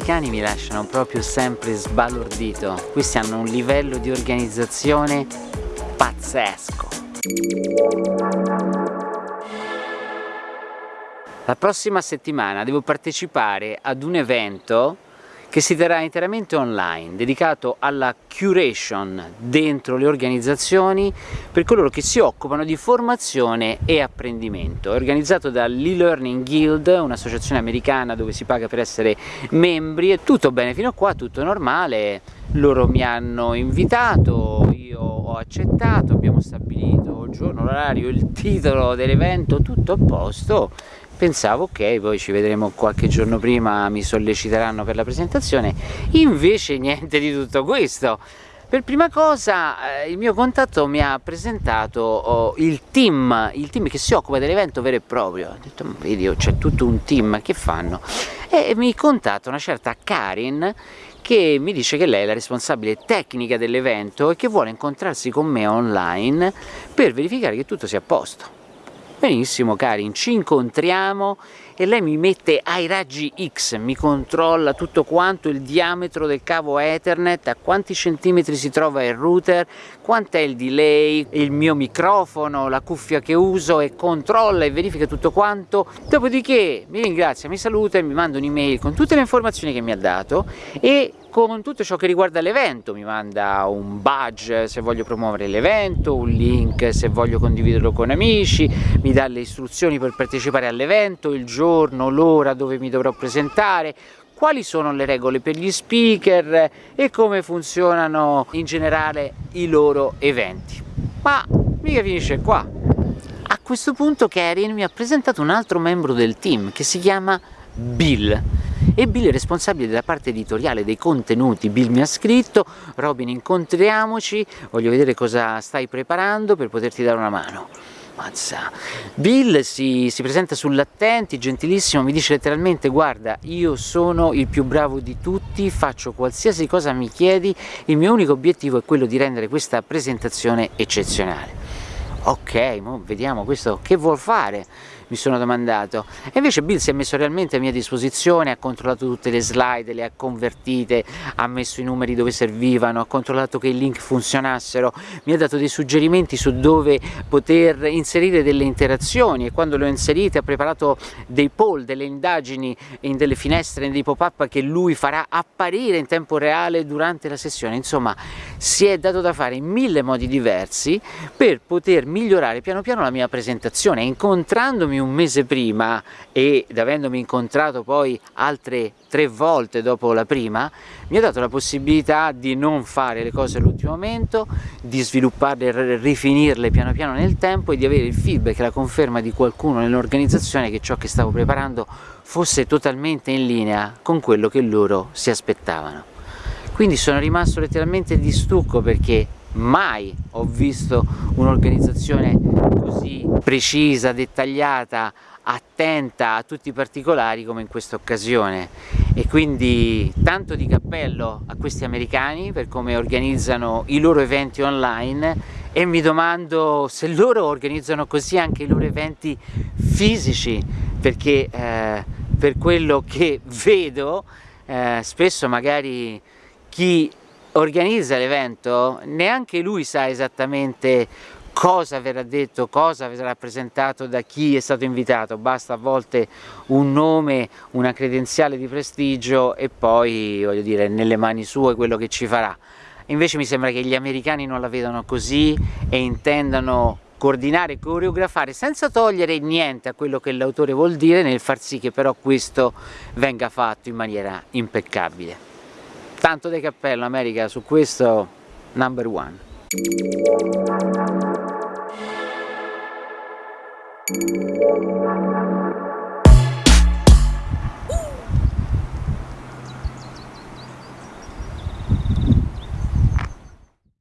americani mi lasciano proprio sempre sbalordito. Questi hanno un livello di organizzazione pazzesco. La prossima settimana devo partecipare ad un evento che si terrà interamente online, dedicato alla curation dentro le organizzazioni per coloro che si occupano di formazione e apprendimento. È organizzato dall'e-Learning Guild, un'associazione americana dove si paga per essere membri, è tutto bene fino a qua, tutto normale, loro mi hanno invitato, io ho accettato, abbiamo stabilito il giorno, l'orario, il titolo dell'evento, tutto a posto pensavo ok poi ci vedremo qualche giorno prima mi solleciteranno per la presentazione invece niente di tutto questo per prima cosa eh, il mio contatto mi ha presentato oh, il team, il team che si occupa dell'evento vero e proprio. Ho detto, vedi, c'è tutto un team, che fanno? E mi contatta una certa Karin che mi dice che lei è la responsabile tecnica dell'evento e che vuole incontrarsi con me online per verificare che tutto sia a posto. Benissimo Karin, ci incontriamo e lei mi mette ai raggi X, mi controlla tutto quanto il diametro del cavo Ethernet, a quanti centimetri si trova il router, quant'è il delay, il mio microfono, la cuffia che uso e controlla e verifica tutto quanto, dopodiché mi ringrazia, mi saluta e mi manda un'email con tutte le informazioni che mi ha dato e con tutto ciò che riguarda l'evento, mi manda un badge se voglio promuovere l'evento, un link se voglio condividerlo con amici, mi dà le istruzioni per partecipare all'evento, il giorno, l'ora dove mi dovrò presentare, quali sono le regole per gli speaker e come funzionano in generale i loro eventi. Ma mica finisce qua. A questo punto Karin mi ha presentato un altro membro del team che si chiama Bill e Bill è responsabile della parte editoriale dei contenuti, Bill mi ha scritto Robin incontriamoci, voglio vedere cosa stai preparando per poterti dare una mano. Mazza. Bill si, si presenta sull'attenti, gentilissimo, mi dice letteralmente guarda io sono il più bravo di tutti, faccio qualsiasi cosa mi chiedi, il mio unico obiettivo è quello di rendere questa presentazione eccezionale. Ok, vediamo questo che vuol fare mi sono domandato. E invece Bill si è messo realmente a mia disposizione ha controllato tutte le slide, le ha convertite ha messo i numeri dove servivano ha controllato che i link funzionassero mi ha dato dei suggerimenti su dove poter inserire delle interazioni. E quando le ho inserite ha preparato dei poll, delle indagini in delle finestre, in dei pop-up che lui farà apparire in tempo reale durante la sessione. Insomma si è dato da fare in mille modi diversi per poter migliorare piano piano la mia presentazione, incontrandomi un mese prima ed avendomi incontrato poi altre tre volte dopo la prima, mi ha dato la possibilità di non fare le cose all'ultimo momento, di svilupparle rifinirle piano piano nel tempo e di avere il feedback la conferma di qualcuno nell'organizzazione che ciò che stavo preparando fosse totalmente in linea con quello che loro si aspettavano. Quindi sono rimasto letteralmente di stucco perché mai ho visto un'organizzazione così precisa, dettagliata, attenta a tutti i particolari come in questa occasione. E quindi tanto di cappello a questi americani per come organizzano i loro eventi online e mi domando se loro organizzano così anche i loro eventi fisici perché eh, per quello che vedo eh, spesso magari chi organizza l'evento neanche lui sa esattamente cosa verrà detto, cosa verrà presentato da chi è stato invitato, basta a volte un nome, una credenziale di prestigio e poi, voglio dire, nelle mani sue quello che ci farà. Invece mi sembra che gli americani non la vedano così e intendano coordinare coreografare senza togliere niente a quello che l'autore vuol dire nel far sì che però questo venga fatto in maniera impeccabile tanto di cappello America su questo number one Thank you.